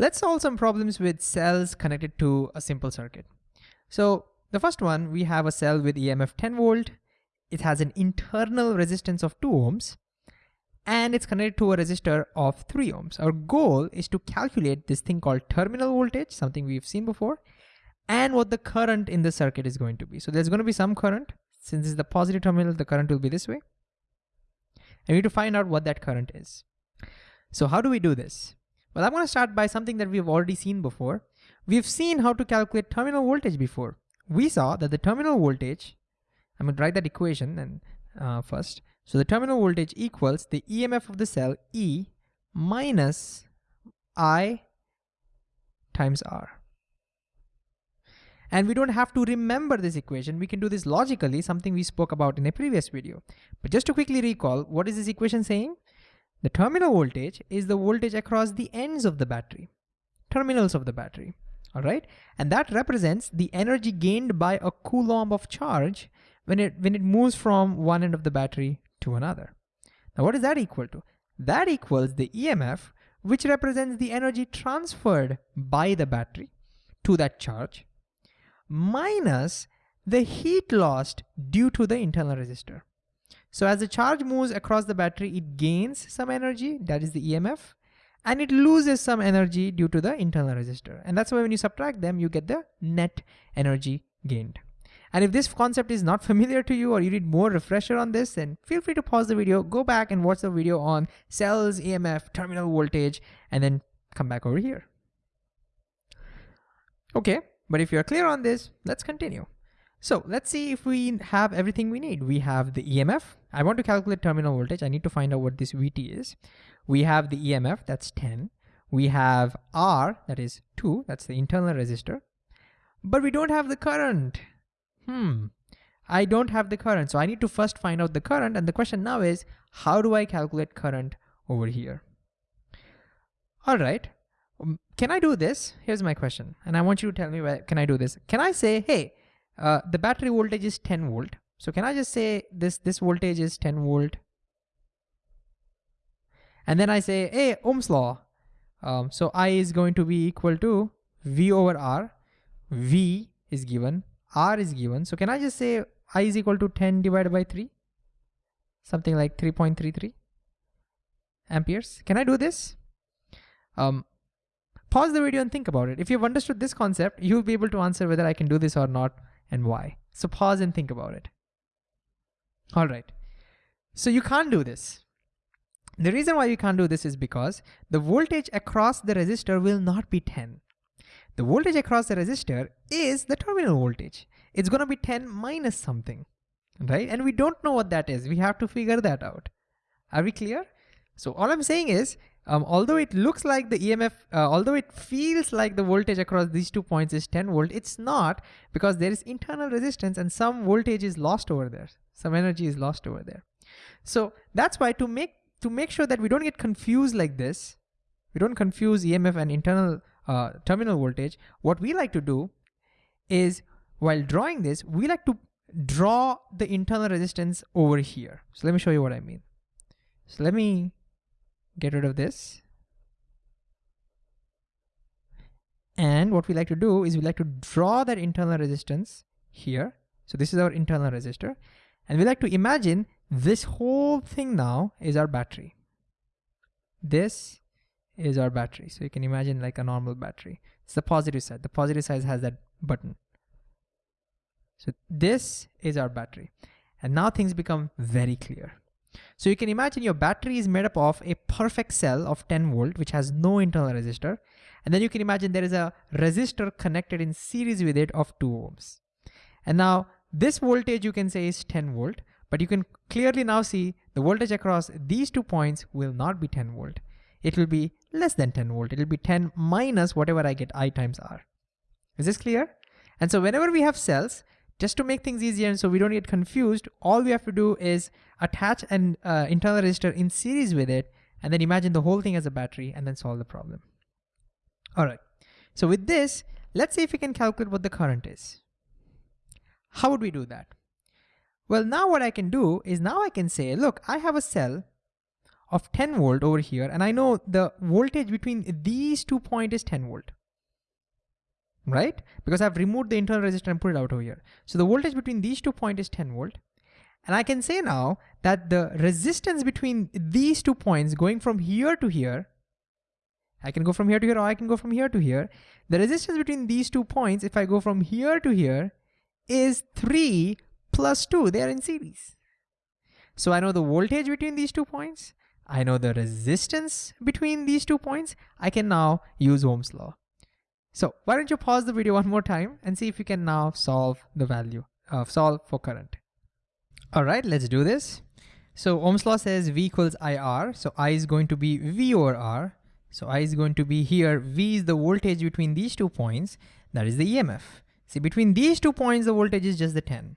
Let's solve some problems with cells connected to a simple circuit. So the first one, we have a cell with EMF 10 volt. It has an internal resistance of 2 ohms and it's connected to a resistor of 3 ohms. Our goal is to calculate this thing called terminal voltage, something we've seen before, and what the current in the circuit is going to be. So there's going to be some current. Since it's the positive terminal, the current will be this way. And we need to find out what that current is. So how do we do this? Well, I'm gonna start by something that we've already seen before. We've seen how to calculate terminal voltage before. We saw that the terminal voltage, I'm gonna write that equation and uh, first. So the terminal voltage equals the EMF of the cell E minus I times R. And we don't have to remember this equation. We can do this logically, something we spoke about in a previous video. But just to quickly recall, what is this equation saying? The terminal voltage is the voltage across the ends of the battery, terminals of the battery, all right? And that represents the energy gained by a coulomb of charge when it, when it moves from one end of the battery to another. Now what is that equal to? That equals the EMF, which represents the energy transferred by the battery to that charge, minus the heat lost due to the internal resistor. So as the charge moves across the battery, it gains some energy, that is the EMF, and it loses some energy due to the internal resistor. And that's why when you subtract them, you get the net energy gained. And if this concept is not familiar to you or you need more refresher on this, then feel free to pause the video, go back and watch the video on cells, EMF, terminal voltage, and then come back over here. Okay, but if you're clear on this, let's continue. So let's see if we have everything we need. We have the EMF. I want to calculate terminal voltage. I need to find out what this VT is. We have the EMF, that's 10. We have R, that is 2, that's the internal resistor. But we don't have the current. Hmm, I don't have the current. So I need to first find out the current. And the question now is, how do I calculate current over here? All right, um, can I do this? Here's my question. And I want you to tell me, where can I do this? Can I say, hey, uh, the battery voltage is 10 volt. So can I just say this, this voltage is 10 volt? And then I say, hey, Ohm's law. Um, so I is going to be equal to V over R. V is given, R is given. So can I just say I is equal to 10 divided by 3? Something like 3.33 amperes. Can I do this? Um, pause the video and think about it. If you've understood this concept, you'll be able to answer whether I can do this or not and why. So pause and think about it. All right, so you can't do this. The reason why you can't do this is because the voltage across the resistor will not be 10. The voltage across the resistor is the terminal voltage. It's gonna be 10 minus something, right? And we don't know what that is. We have to figure that out. Are we clear? So all I'm saying is um, although it looks like the EMF, uh, although it feels like the voltage across these two points is 10 volt, it's not because there is internal resistance and some voltage is lost over there. Some energy is lost over there. So that's why to make, to make sure that we don't get confused like this, we don't confuse EMF and internal uh, terminal voltage, what we like to do is while drawing this, we like to draw the internal resistance over here. So let me show you what I mean. So let me get rid of this. And what we like to do is we like to draw that internal resistance here. So this is our internal resistor. And we like to imagine this whole thing now is our battery. This is our battery. So you can imagine like a normal battery. It's the positive side. The positive side has that button. So this is our battery. And now things become very clear. So you can imagine your battery is made up of a perfect cell of 10 volt, which has no internal resistor. And then you can imagine there is a resistor connected in series with it of 2 ohms. And now this voltage you can say is 10 volt, but you can clearly now see the voltage across these two points will not be 10 volt. It will be less than 10 volt. It will be 10 minus whatever I get I times R. Is this clear? And so whenever we have cells, just to make things easier and so we don't get confused, all we have to do is attach an uh, internal resistor in series with it, and then imagine the whole thing as a battery and then solve the problem. All right, so with this, let's see if we can calculate what the current is. How would we do that? Well, now what I can do is now I can say, look, I have a cell of 10 volt over here, and I know the voltage between these two points is 10 volt, right? Because I've removed the internal resistor and put it out over here. So the voltage between these two points is 10 volt. And I can say now that the resistance between these two points going from here to here, I can go from here to here or I can go from here to here. The resistance between these two points, if I go from here to here, is 3 plus 2. They are in series. So I know the voltage between these two points. I know the resistance between these two points. I can now use Ohm's law. So why don't you pause the video one more time and see if you can now solve the value, uh, solve for current. All right, let's do this. So Ohm's law says V equals IR. So I is going to be V over R. So I is going to be here. V is the voltage between these two points. That is the EMF. See, between these two points, the voltage is just the 10.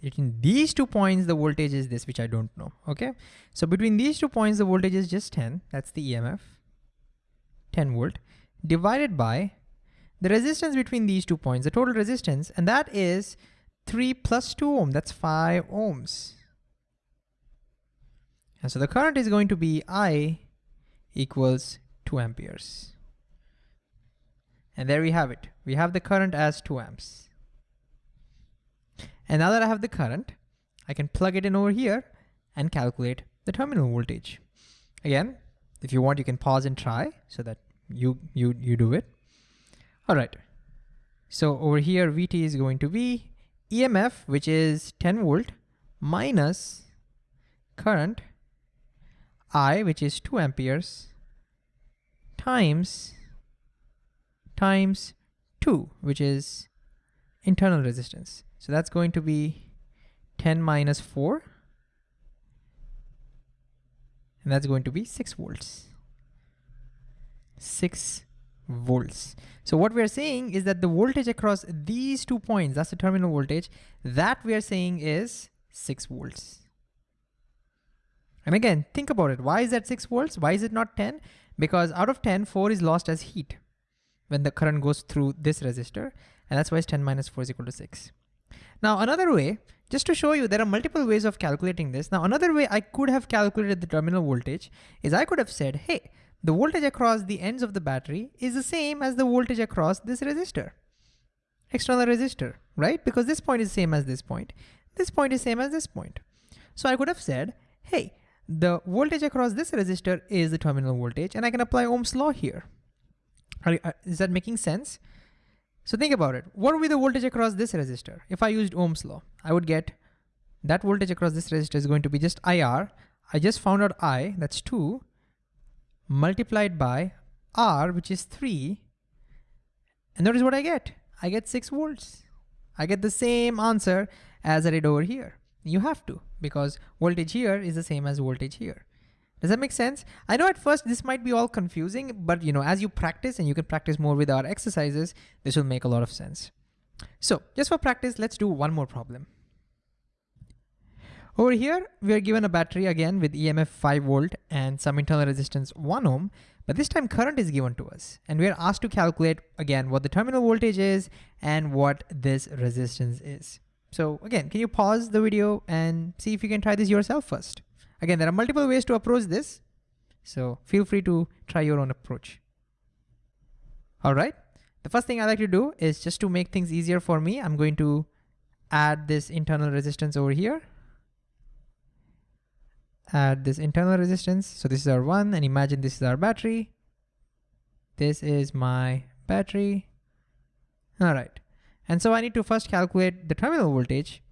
Between these two points, the voltage is this, which I don't know, okay? So between these two points, the voltage is just 10. That's the EMF, 10 volt, divided by the resistance between these two points, the total resistance, and that is 3 plus 2 ohm, that's 5 ohms. And so the current is going to be I equals 2 amperes. And there we have it. We have the current as 2 amps. And now that I have the current, I can plug it in over here and calculate the terminal voltage. Again, if you want, you can pause and try so that you, you, you do it. All right. So over here, VT is going to be EMF, which is 10 volt, minus current, I, which is 2 amperes, times, times 2, which is internal resistance. So that's going to be 10 minus 4, and that's going to be 6 volts. 6 volts. So what we're saying is that the voltage across these two points, that's the terminal voltage, that we are saying is 6 volts. And again, think about it. Why is that 6 volts? Why is it not 10? Because out of 10, 4 is lost as heat when the current goes through this resistor. And that's why it's 10 minus 4 is equal to 6. Now another way, just to show you, there are multiple ways of calculating this. Now another way I could have calculated the terminal voltage is I could have said, hey, the voltage across the ends of the battery is the same as the voltage across this resistor, external resistor, right? Because this point is same as this point. This point is same as this point. So I could have said, hey, the voltage across this resistor is the terminal voltage and I can apply Ohm's law here. Are, are, uh, is that making sense? So think about it. What would be the voltage across this resistor? If I used Ohm's law, I would get that voltage across this resistor is going to be just IR. I just found out I, that's two, multiplied by R, which is 3. And notice what I get. I get 6 volts. I get the same answer as I did over here. You have to, because voltage here is the same as voltage here. Does that make sense? I know at first this might be all confusing, but you know, as you practice and you can practice more with our exercises, this will make a lot of sense. So just for practice, let's do one more problem. Over here, we are given a battery again with EMF 5 volt and some internal resistance 1 ohm, but this time current is given to us. And we are asked to calculate again what the terminal voltage is and what this resistance is. So again, can you pause the video and see if you can try this yourself first? Again, there are multiple ways to approach this. So feel free to try your own approach. All right. The first thing I like to do is just to make things easier for me, I'm going to add this internal resistance over here add this internal resistance. So this is our one and imagine this is our battery. This is my battery. All right. And so I need to first calculate the terminal voltage.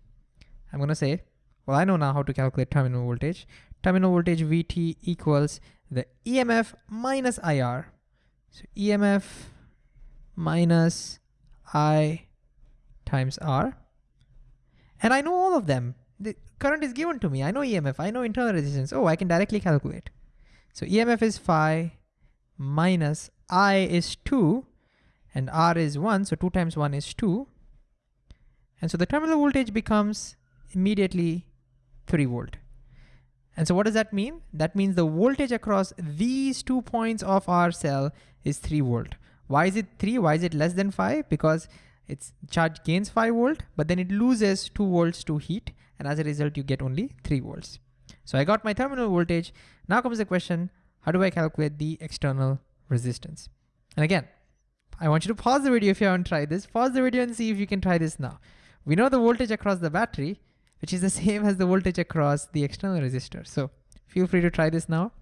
I'm gonna say, well, I know now how to calculate terminal voltage. Terminal voltage VT equals the EMF minus IR. So EMF minus I times R. And I know all of them the current is given to me. I know EMF, I know internal resistance. Oh, I can directly calculate. So EMF is phi minus I is 2 and R is 1. So 2 times 1 is 2. And so the terminal voltage becomes immediately 3 volt. And so what does that mean? That means the voltage across these two points of our cell is 3 volt. Why is it 3? Why is it less than 5? Because its charge gains 5 volt, but then it loses 2 volts to heat and as a result you get only 3 volts. So I got my terminal voltage. Now comes the question, how do I calculate the external resistance? And again, I want you to pause the video if you haven't tried this. Pause the video and see if you can try this now. We know the voltage across the battery, which is the same as the voltage across the external resistor. So feel free to try this now.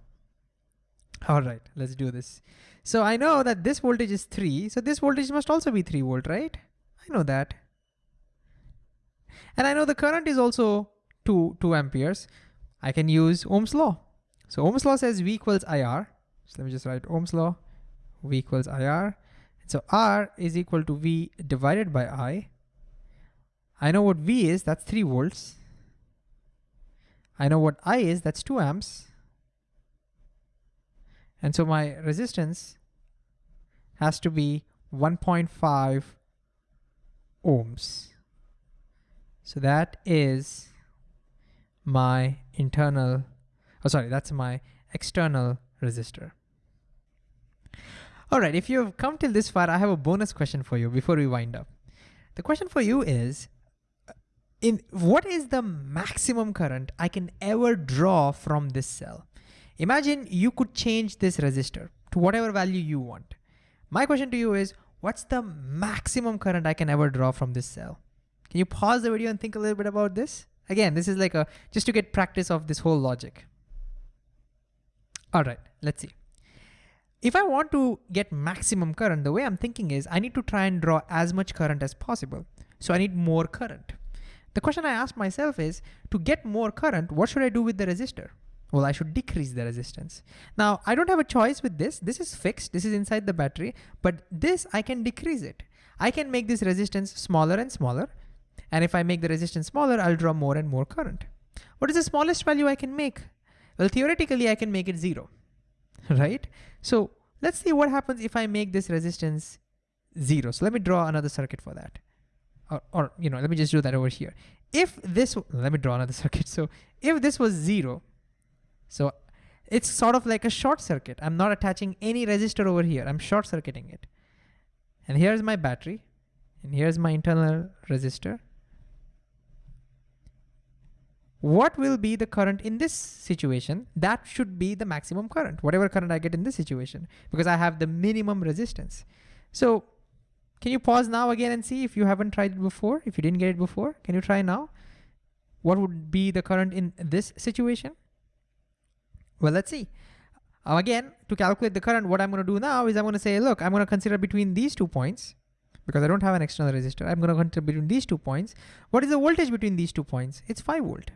All right, let's do this. So I know that this voltage is three, so this voltage must also be three volt, right? I know that. And I know the current is also two, two amperes. I can use Ohm's law. So Ohm's law says V equals IR. So let me just write Ohm's law, V equals IR. So R is equal to V divided by I. I know what V is, that's three volts. I know what I is, that's two amps. And so my resistance has to be 1.5 ohms. So that is my internal, oh sorry, that's my external resistor. All right, if you've come till this far, I have a bonus question for you before we wind up. The question for you is, uh, in what is the maximum current I can ever draw from this cell? Imagine you could change this resistor to whatever value you want. My question to you is, what's the maximum current I can ever draw from this cell? Can you pause the video and think a little bit about this? Again, this is like a, just to get practice of this whole logic. All right, let's see. If I want to get maximum current, the way I'm thinking is I need to try and draw as much current as possible. So I need more current. The question I ask myself is, to get more current, what should I do with the resistor? Well, I should decrease the resistance. Now, I don't have a choice with this. This is fixed, this is inside the battery, but this, I can decrease it. I can make this resistance smaller and smaller. And if I make the resistance smaller, I'll draw more and more current. What is the smallest value I can make? Well, theoretically, I can make it zero, right? So let's see what happens if I make this resistance zero. So let me draw another circuit for that. Or, or you know, let me just do that over here. If this, let me draw another circuit. So if this was zero, so it's sort of like a short circuit. I'm not attaching any resistor over here. I'm short circuiting it. And here's my battery. And here's my internal resistor. What will be the current in this situation? That should be the maximum current, whatever current I get in this situation, because I have the minimum resistance. So can you pause now again and see if you haven't tried it before, if you didn't get it before, can you try now? What would be the current in this situation? Well, let's see. Again, to calculate the current, what I'm gonna do now is I'm gonna say, look, I'm gonna consider between these two points, because I don't have an external resistor, I'm gonna consider between these two points. What is the voltage between these two points? It's five volt.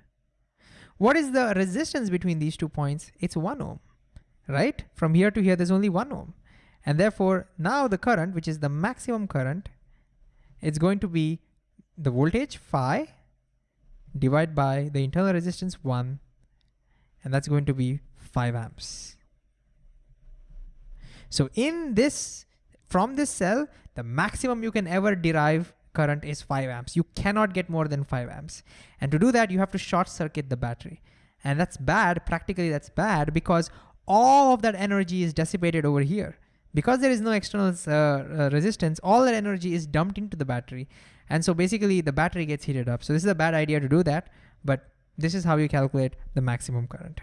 What is the resistance between these two points? It's one ohm, right? From here to here, there's only one ohm. And therefore, now the current, which is the maximum current, it's going to be the voltage phi divided by the internal resistance one, and that's going to be 5 amps. So in this, from this cell, the maximum you can ever derive current is 5 amps. You cannot get more than 5 amps. And to do that, you have to short circuit the battery. And that's bad, practically that's bad because all of that energy is dissipated over here. Because there is no external uh, uh, resistance, all that energy is dumped into the battery. And so basically the battery gets heated up. So this is a bad idea to do that, but this is how you calculate the maximum current.